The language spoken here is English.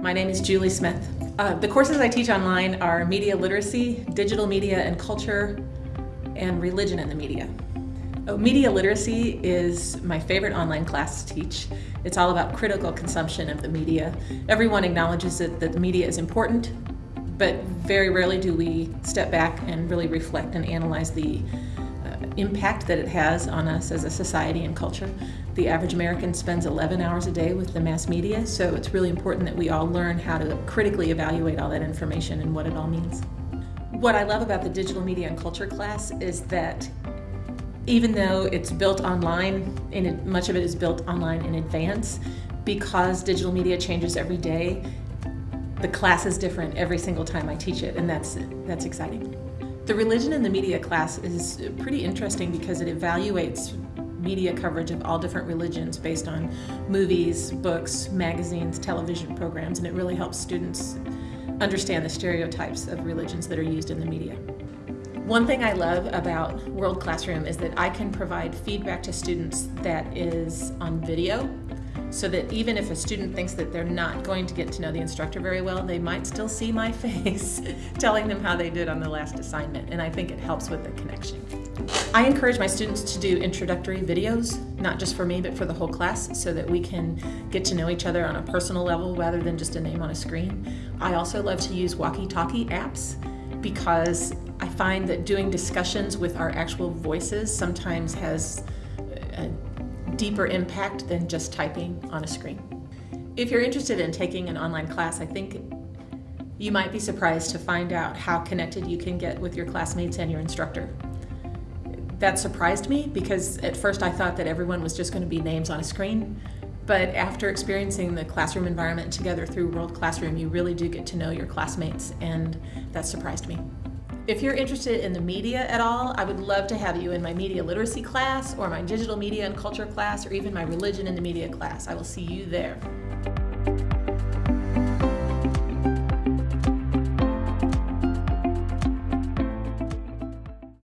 My name is Julie Smith. Uh, the courses I teach online are media literacy, digital media and culture, and religion in the media. Oh, media literacy is my favorite online class to teach. It's all about critical consumption of the media. Everyone acknowledges that, that the media is important, but very rarely do we step back and really reflect and analyze the impact that it has on us as a society and culture. The average American spends 11 hours a day with the mass media, so it's really important that we all learn how to critically evaluate all that information and what it all means. What I love about the digital media and culture class is that even though it's built online, and much of it is built online in advance, because digital media changes every day, the class is different every single time I teach it, and that's, that's exciting. The religion in the media class is pretty interesting because it evaluates media coverage of all different religions based on movies, books, magazines, television programs, and it really helps students understand the stereotypes of religions that are used in the media. One thing I love about World Classroom is that I can provide feedback to students that is on video so that even if a student thinks that they're not going to get to know the instructor very well, they might still see my face telling them how they did on the last assignment, and I think it helps with the connection. I encourage my students to do introductory videos, not just for me, but for the whole class, so that we can get to know each other on a personal level rather than just a name on a screen. I also love to use walkie-talkie apps because I find that doing discussions with our actual voices sometimes has a deeper impact than just typing on a screen. If you're interested in taking an online class, I think you might be surprised to find out how connected you can get with your classmates and your instructor. That surprised me because at first I thought that everyone was just going to be names on a screen, but after experiencing the classroom environment together through World Classroom, you really do get to know your classmates, and that surprised me. If you're interested in the media at all, I would love to have you in my media literacy class or my digital media and culture class or even my religion in the media class. I will see you there.